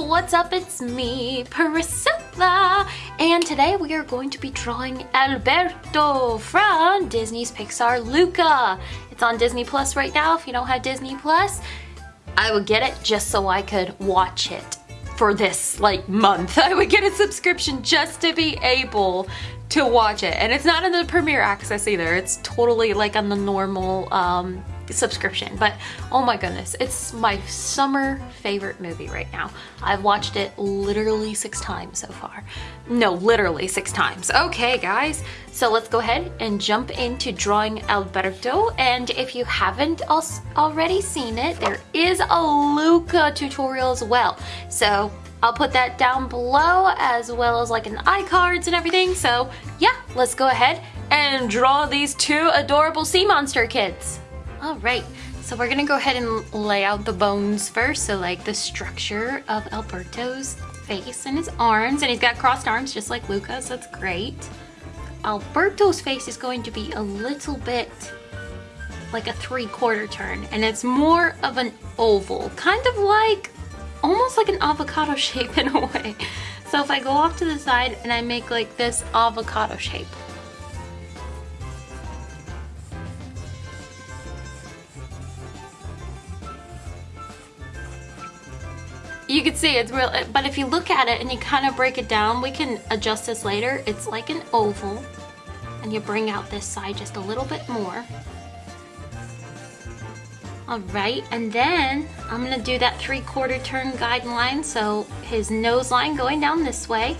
what's up? It's me, Priscilla, and today we are going to be drawing Alberto from Disney's Pixar Luca. It's on Disney Plus right now. If you don't have Disney Plus, I would get it just so I could watch it for this like month. I would get a subscription just to be able to watch it. And it's not in the Premier Access either. It's totally like on the normal um, subscription but oh my goodness it's my summer favorite movie right now. I've watched it literally six times so far. No literally six times. Okay guys so let's go ahead and jump into drawing Alberto and if you haven't already seen it there is a Luca tutorial as well. So I'll put that down below as well as like an iCards and everything. So yeah let's go ahead and draw these two adorable sea monster kids all right, so we're gonna go ahead and lay out the bones first. So like the structure of Alberto's face and his arms, and he's got crossed arms just like Luca's, that's great. Alberto's face is going to be a little bit like a three quarter turn, and it's more of an oval, kind of like, almost like an avocado shape in a way. So if I go off to the side and I make like this avocado shape, you can see it's real but if you look at it and you kind of break it down we can adjust this later. It's like an oval and you bring out this side just a little bit more. All right and then I'm gonna do that three-quarter turn guideline so his nose line going down this way.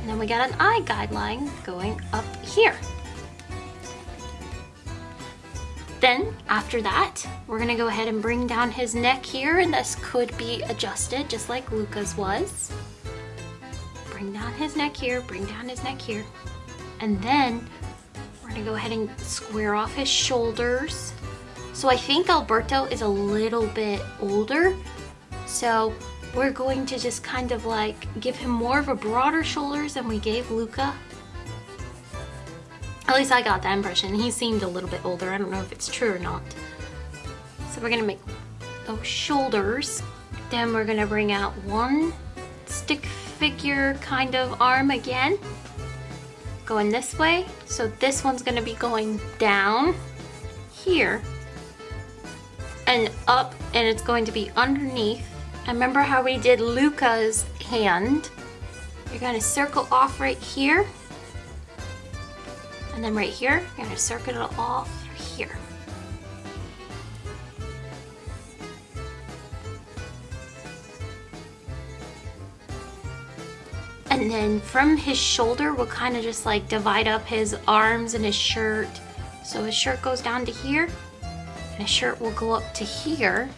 And then we got an eye guideline going up here Then after that, we're gonna go ahead and bring down his neck here and this could be adjusted just like Luca's was. Bring down his neck here, bring down his neck here. And then we're gonna go ahead and square off his shoulders. So I think Alberto is a little bit older. So we're going to just kind of like give him more of a broader shoulders than we gave Luca. At least I got that impression. He seemed a little bit older. I don't know if it's true or not. So we're gonna make those shoulders. Then we're gonna bring out one stick figure kind of arm again. Going this way. So this one's gonna be going down here and up and it's going to be underneath. And remember how we did Luca's hand? You're gonna circle off right here and then right here, you're gonna circle it all through here. And then from his shoulder, we'll kind of just like divide up his arms and his shirt. So his shirt goes down to here, and his shirt will go up to here.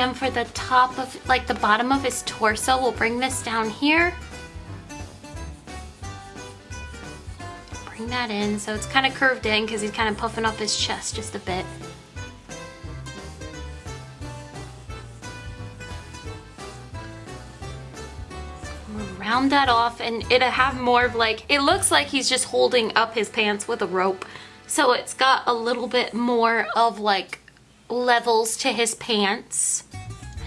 Then for the top of, like the bottom of his torso, we'll bring this down here. Bring that in, so it's kind of curved in because he's kind of puffing up his chest just a bit. round that off and it'll have more of like, it looks like he's just holding up his pants with a rope. So it's got a little bit more of like levels to his pants.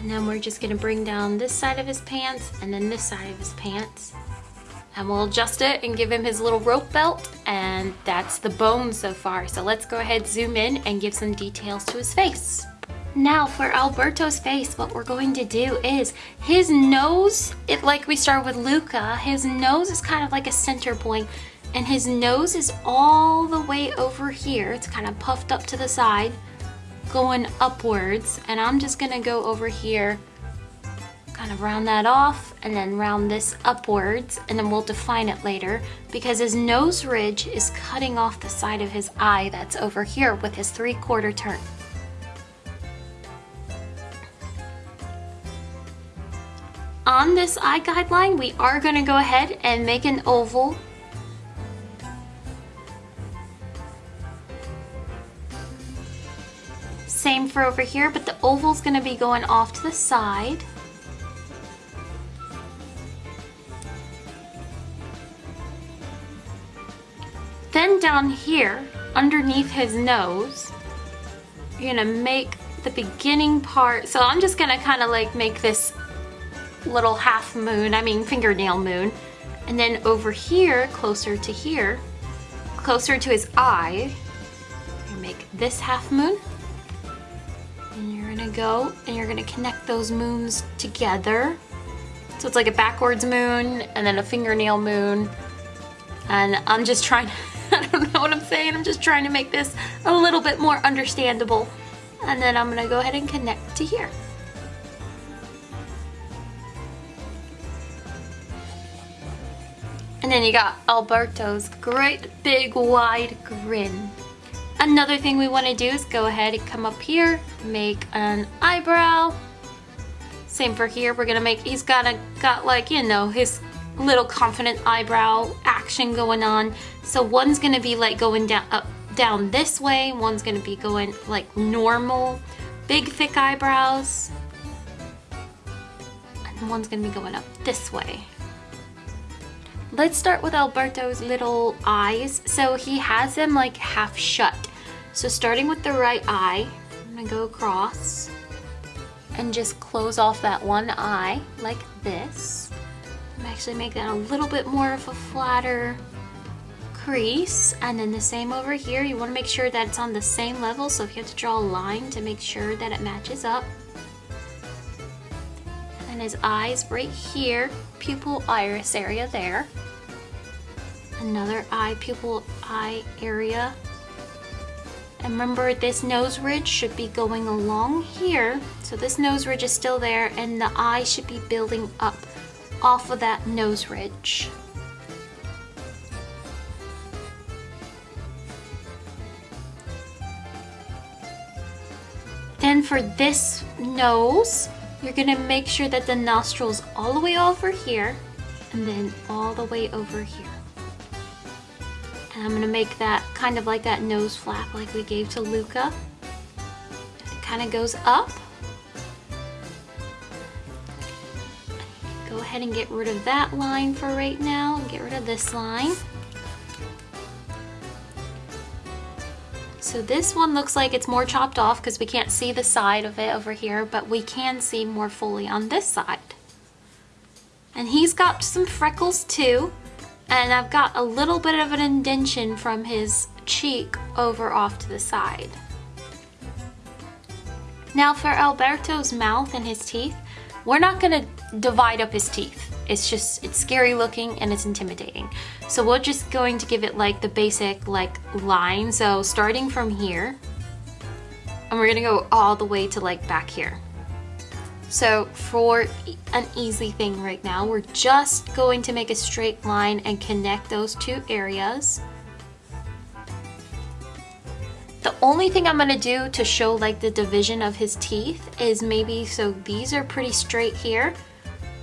And then we're just gonna bring down this side of his pants and then this side of his pants. And we'll adjust it and give him his little rope belt and that's the bone so far. So let's go ahead, zoom in and give some details to his face. Now for Alberto's face, what we're going to do is his nose, it like we started with Luca, his nose is kind of like a center point and his nose is all the way over here. It's kind of puffed up to the side going upwards and I'm just gonna go over here kind of round that off and then round this upwards and then we'll define it later because his nose ridge is cutting off the side of his eye that's over here with his three-quarter turn. On this eye guideline, we are to go ahead and make an oval Same for over here, but the oval's gonna be going off to the side. Then down here, underneath his nose, you're gonna make the beginning part. So I'm just gonna kind of like make this little half moon, I mean fingernail moon. And then over here, closer to here, closer to his eye, make this half moon. Gonna go and you're gonna connect those moons together. So it's like a backwards moon and then a fingernail moon. And I'm just trying, I don't know what I'm saying, I'm just trying to make this a little bit more understandable. And then I'm gonna go ahead and connect to here. And then you got Alberto's great big wide grin. Another thing we want to do is go ahead and come up here, make an eyebrow. Same for here, we're gonna make, he's got a, got like, you know, his little confident eyebrow action going on. So one's gonna be like going down, up, down this way, one's gonna be going like normal, big thick eyebrows. And one's gonna be going up this way. Let's start with Alberto's little eyes. So he has them like half shut. So starting with the right eye, I'm gonna go across and just close off that one eye like this. I'm actually make that a little bit more of a flatter crease. And then the same over here, you wanna make sure that it's on the same level. So if you have to draw a line to make sure that it matches up. And his eyes right here, pupil iris area there another eye pupil eye area. And remember this nose ridge should be going along here. So this nose ridge is still there and the eye should be building up off of that nose ridge. Then for this nose, you're gonna make sure that the nostrils all the way over here and then all the way over here. And I'm gonna make that kind of like that nose flap like we gave to Luca. It kind of goes up. Go ahead and get rid of that line for right now get rid of this line. So this one looks like it's more chopped off because we can't see the side of it over here, but we can see more fully on this side. And he's got some freckles too. And I've got a little bit of an indention from his cheek over off to the side. Now for Alberto's mouth and his teeth, we're not gonna divide up his teeth. It's just, it's scary looking and it's intimidating. So we're just going to give it like the basic like line. So starting from here, and we're gonna go all the way to like back here. So for an easy thing right now, we're just going to make a straight line and connect those two areas. The only thing I'm gonna do to show like the division of his teeth is maybe, so these are pretty straight here,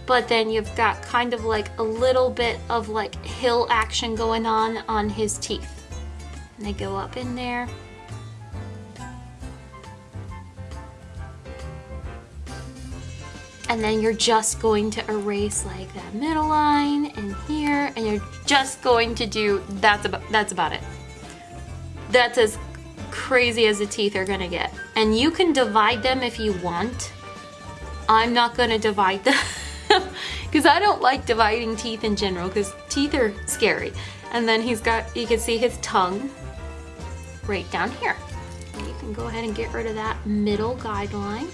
but then you've got kind of like a little bit of like hill action going on on his teeth. And they go up in there. And then you're just going to erase like that middle line and here and you're just going to do that's about that's about it. That's as crazy as the teeth are gonna get. And you can divide them if you want. I'm not gonna divide them because I don't like dividing teeth in general because teeth are scary. And then he's got you can see his tongue right down here. And you can go ahead and get rid of that middle guideline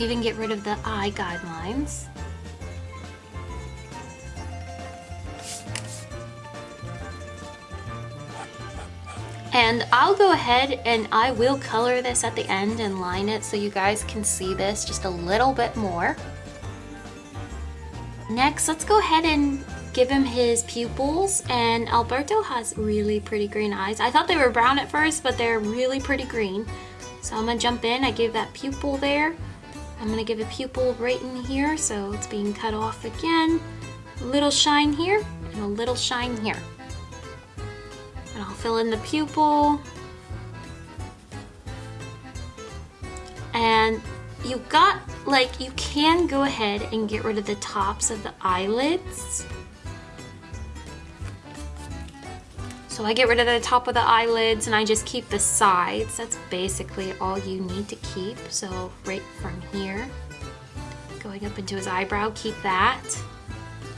even get rid of the eye guidelines. And I'll go ahead and I will color this at the end and line it so you guys can see this just a little bit more. Next, let's go ahead and give him his pupils and Alberto has really pretty green eyes. I thought they were brown at first, but they're really pretty green. So I'm gonna jump in, I gave that pupil there. I'm gonna give a pupil right in here, so it's being cut off again. A little shine here, and a little shine here. And I'll fill in the pupil. And you got, like, you can go ahead and get rid of the tops of the eyelids. So I get rid of the top of the eyelids and I just keep the sides. That's basically all you need to keep. So right from here, going up into his eyebrow, keep that.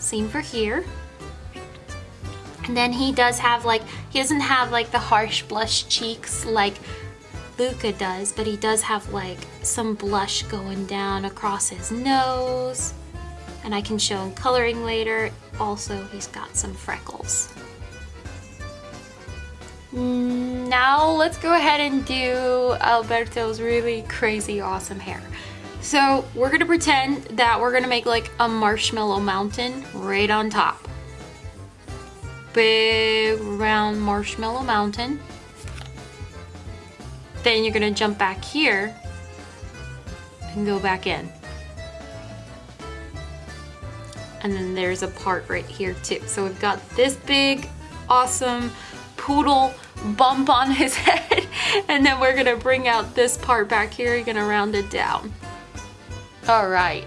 Same for here. And then he does have like, he doesn't have like the harsh blush cheeks like Luca does, but he does have like some blush going down across his nose. And I can show him coloring later. Also, he's got some freckles. Mm, now let's go ahead and do Alberto's really crazy awesome hair. So we're gonna pretend that we're gonna make like a marshmallow mountain right on top. Big round marshmallow mountain. Then you're gonna jump back here and go back in. And then there's a part right here too. So we've got this big, awesome poodle bump on his head. and then we're gonna bring out this part back here. You're gonna round it down. All right,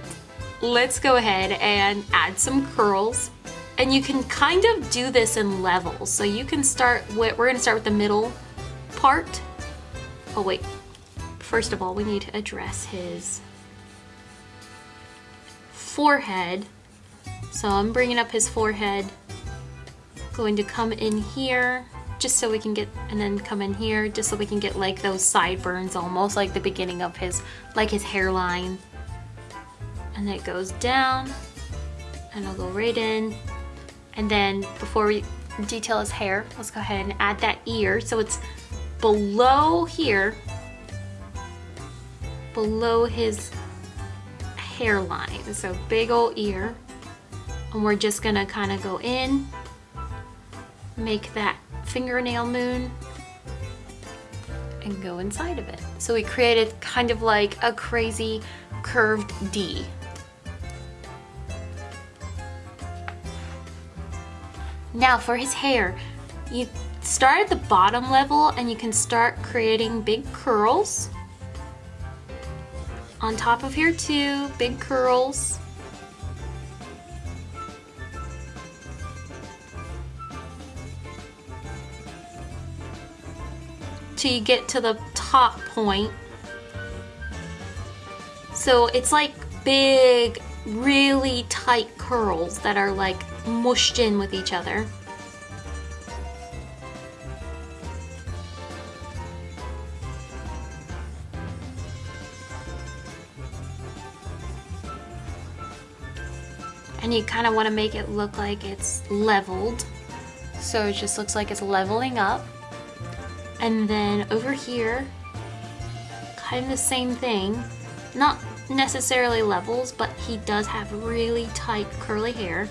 let's go ahead and add some curls. And you can kind of do this in levels. So you can start with, we're gonna start with the middle part. Oh wait, first of all, we need to address his forehead. So I'm bringing up his forehead, going to come in here just so we can get, and then come in here, just so we can get like those sideburns almost like the beginning of his, like his hairline. And it goes down, and I'll go right in. And then before we detail his hair, let's go ahead and add that ear. So it's below here, below his hairline. So big old ear. And we're just gonna kind of go in, make that fingernail moon and go inside of it. So we created kind of like a crazy curved D. Now for his hair, you start at the bottom level and you can start creating big curls. On top of here too, big curls. Till you get to the top point. So it's like big, really tight curls that are like mushed in with each other. And you kind of want to make it look like it's leveled. So it just looks like it's leveling up. And then over here, kind of the same thing. Not necessarily levels, but he does have really tight curly hair.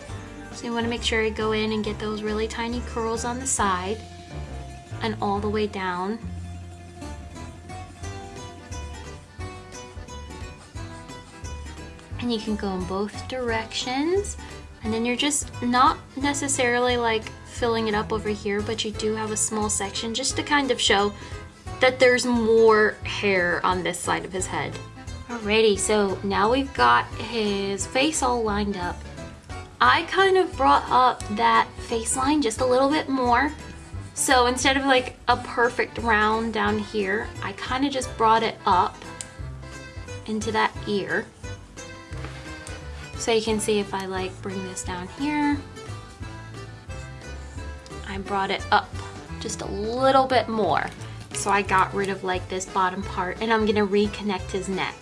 So you want to make sure you go in and get those really tiny curls on the side and all the way down. And you can go in both directions. And then you're just not necessarily like filling it up over here, but you do have a small section just to kind of show that there's more hair on this side of his head. Alrighty, so now we've got his face all lined up. I kind of brought up that face line just a little bit more. So instead of like a perfect round down here, I kind of just brought it up into that ear. So you can see if I like bring this down here, I brought it up just a little bit more. So I got rid of like this bottom part and I'm gonna reconnect his neck.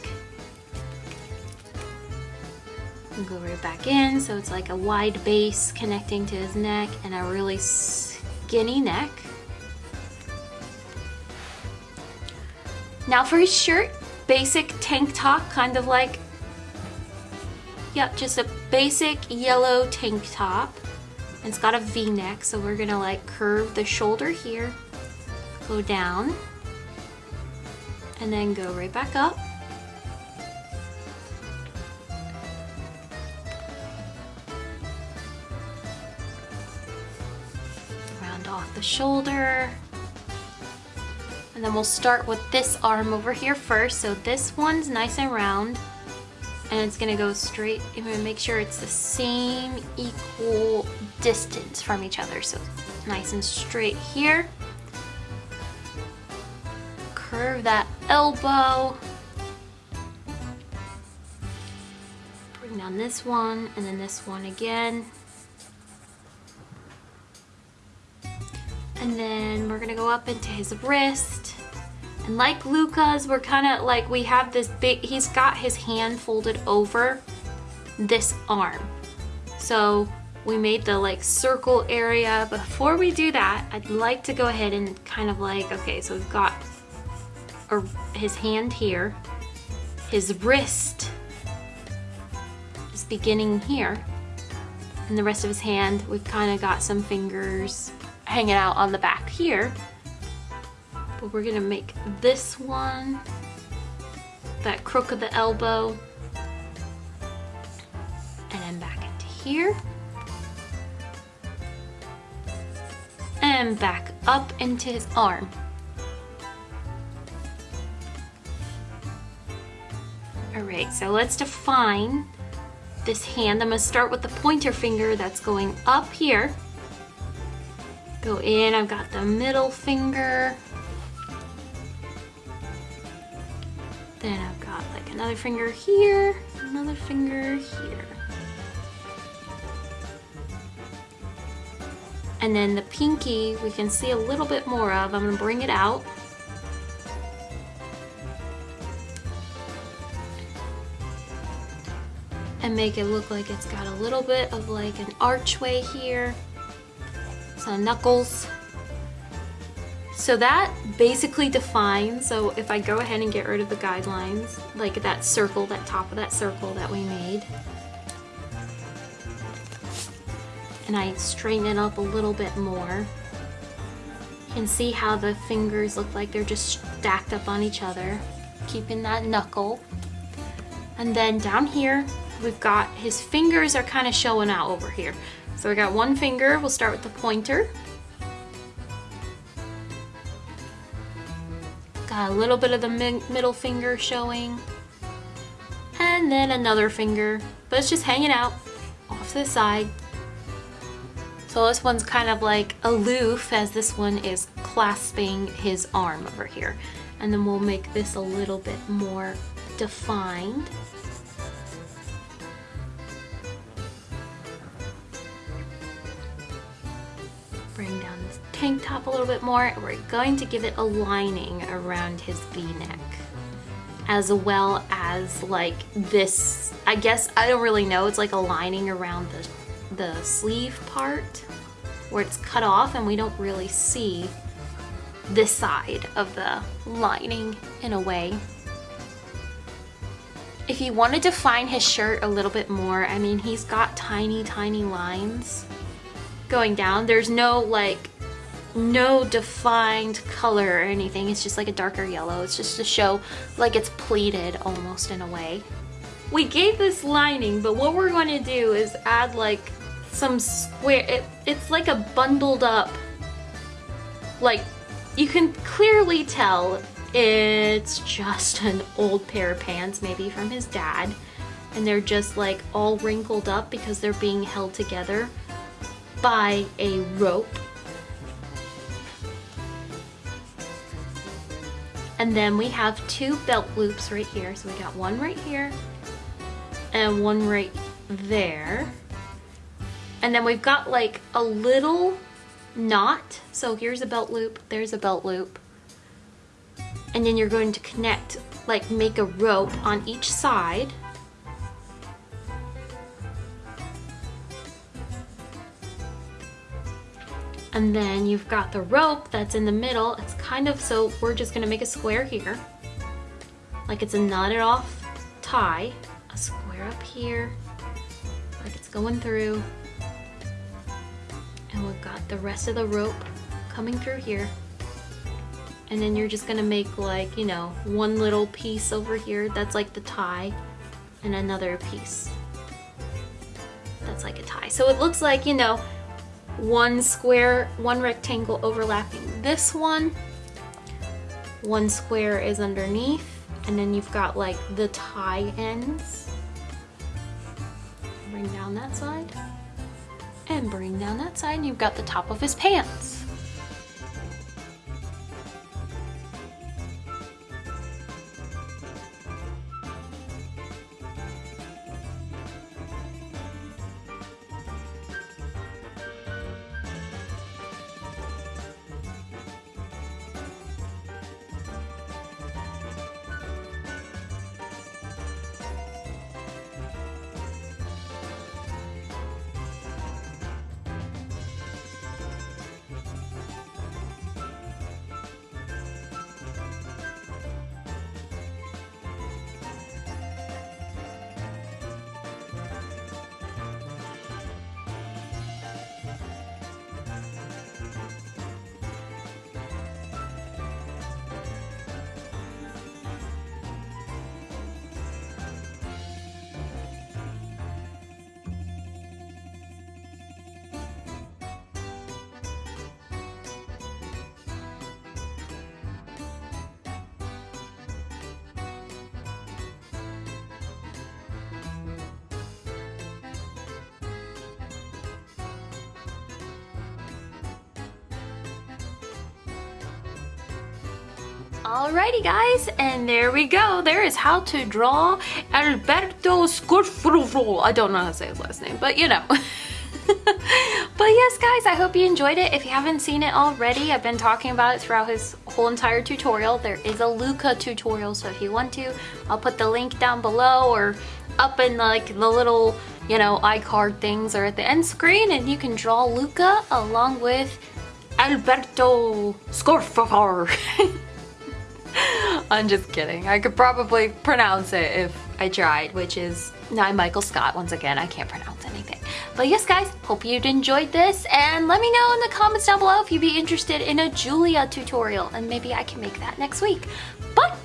And go right back in so it's like a wide base connecting to his neck and a really skinny neck. Now for his shirt, basic tank top, kind of like, yep, just a basic yellow tank top. It's got a v-neck, so we're gonna like curve the shoulder here, go down, and then go right back up. Round off the shoulder. And then we'll start with this arm over here first. So this one's nice and round and it's gonna go straight, I'm gonna make sure it's the same equal distance from each other. So nice and straight here. Curve that elbow. Bring down this one and then this one again. And then we're gonna go up into his wrist. And like Luca's, we're kind of like, we have this big, he's got his hand folded over this arm. So we made the like circle area. Before we do that, I'd like to go ahead and kind of like, okay, so we've got his hand here, his wrist is beginning here, and the rest of his hand, we've kind of got some fingers hanging out on the back here. But we're gonna make this one, that crook of the elbow, and then back into here. And back up into his arm. All right, so let's define this hand. I'm gonna start with the pointer finger that's going up here. Go in, I've got the middle finger. Then I've got like another finger here, another finger here. And then the pinky, we can see a little bit more of. I'm gonna bring it out. And make it look like it's got a little bit of like an archway here. Some knuckles. So that basically defines, so if I go ahead and get rid of the guidelines, like that circle, that top of that circle that we made, and I straighten it up a little bit more, you can see how the fingers look like they're just stacked up on each other, keeping that knuckle. And then down here, we've got his fingers are kind of showing out over here. So we got one finger, we'll start with the pointer. Got a little bit of the middle finger showing. And then another finger, but it's just hanging out off to the side. So this one's kind of like aloof as this one is clasping his arm over here. And then we'll make this a little bit more defined. bring down this tank top a little bit more. We're going to give it a lining around his v-neck as well as like this, I guess, I don't really know, it's like a lining around the, the sleeve part where it's cut off and we don't really see this side of the lining in a way. If you want to define his shirt a little bit more, I mean, he's got tiny, tiny lines going down. There's no like, no defined color or anything. It's just like a darker yellow. It's just to show like it's pleated almost in a way. We gave this lining, but what we're going to do is add like some square, it, it's like a bundled up, like you can clearly tell it's just an old pair of pants maybe from his dad and they're just like all wrinkled up because they're being held together by a rope. And then we have two belt loops right here. So we got one right here and one right there. And then we've got like a little knot. So here's a belt loop, there's a belt loop. And then you're going to connect, like make a rope on each side And then you've got the rope that's in the middle. It's kind of, so we're just gonna make a square here. Like it's a knotted off tie. A square up here, like it's going through. And we've got the rest of the rope coming through here. And then you're just gonna make like, you know, one little piece over here. That's like the tie and another piece. That's like a tie. So it looks like, you know, one square, one rectangle overlapping this one. One square is underneath, and then you've got like the tie ends. Bring down that side. And bring down that side and you've got the top of his pants. Alrighty guys, and there we go. There is how to draw Alberto Scorfrufro. I don't know how to say his last name, but you know. but yes guys, I hope you enjoyed it. If you haven't seen it already, I've been talking about it throughout his whole entire tutorial. There is a Luca tutorial, so if you want to, I'll put the link down below or up in like the little, you know, iCard things or at the end screen and you can draw Luca along with Alberto Scorfafar. I'm just kidding. I could probably pronounce it if I tried, which is I'm Michael Scott. Once again, I can't pronounce anything. But yes, guys, hope you enjoyed this, and let me know in the comments down below if you'd be interested in a Giulia tutorial, and maybe I can make that next week. But